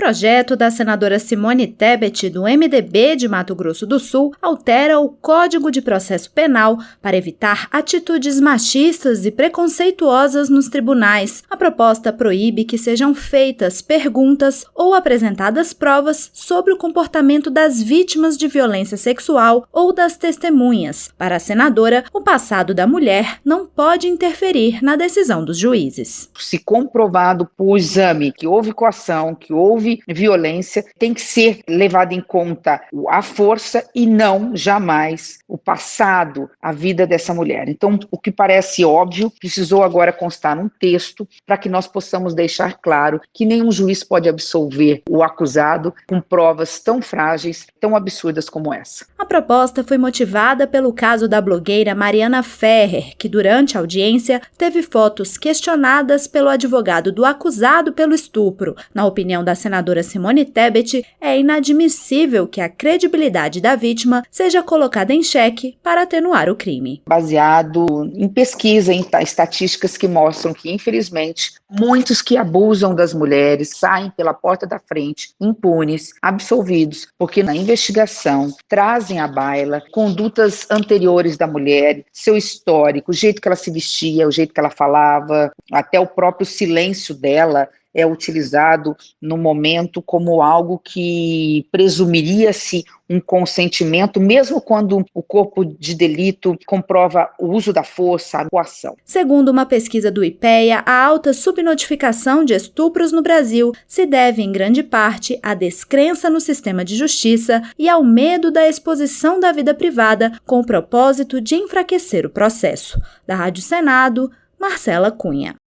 projeto da senadora Simone Tebet, do MDB de Mato Grosso do Sul, altera o Código de Processo Penal para evitar atitudes machistas e preconceituosas nos tribunais. A proposta proíbe que sejam feitas perguntas ou apresentadas provas sobre o comportamento das vítimas de violência sexual ou das testemunhas. Para a senadora, o passado da mulher não pode interferir na decisão dos juízes. Se comprovado por exame que houve coação, que houve violência, tem que ser levado em conta a força e não jamais o passado, a vida dessa mulher. Então, o que parece óbvio, precisou agora constar num texto para que nós possamos deixar claro que nenhum juiz pode absolver o acusado com provas tão frágeis, tão absurdas como essa. A proposta foi motivada pelo caso da blogueira Mariana Ferrer, que durante a audiência teve fotos questionadas pelo advogado do acusado pelo estupro. Na opinião da senadora Simone Tebet, é inadmissível que a credibilidade da vítima seja colocada em xeque para atenuar o crime. Baseado em pesquisa, em estatísticas que mostram que, infelizmente, muitos que abusam das mulheres saem pela porta da frente, impunes, absolvidos, porque na investigação trazem à baila condutas anteriores da mulher, seu histórico, o jeito que ela se vestia, o jeito que ela falava, até o próprio silêncio dela é utilizado no momento como algo que presumiria-se um consentimento, mesmo quando o corpo de delito comprova o uso da força, a coação. Segundo uma pesquisa do IPEA, a alta subnotificação de estupros no Brasil se deve em grande parte à descrença no sistema de justiça e ao medo da exposição da vida privada com o propósito de enfraquecer o processo. Da Rádio Senado, Marcela Cunha.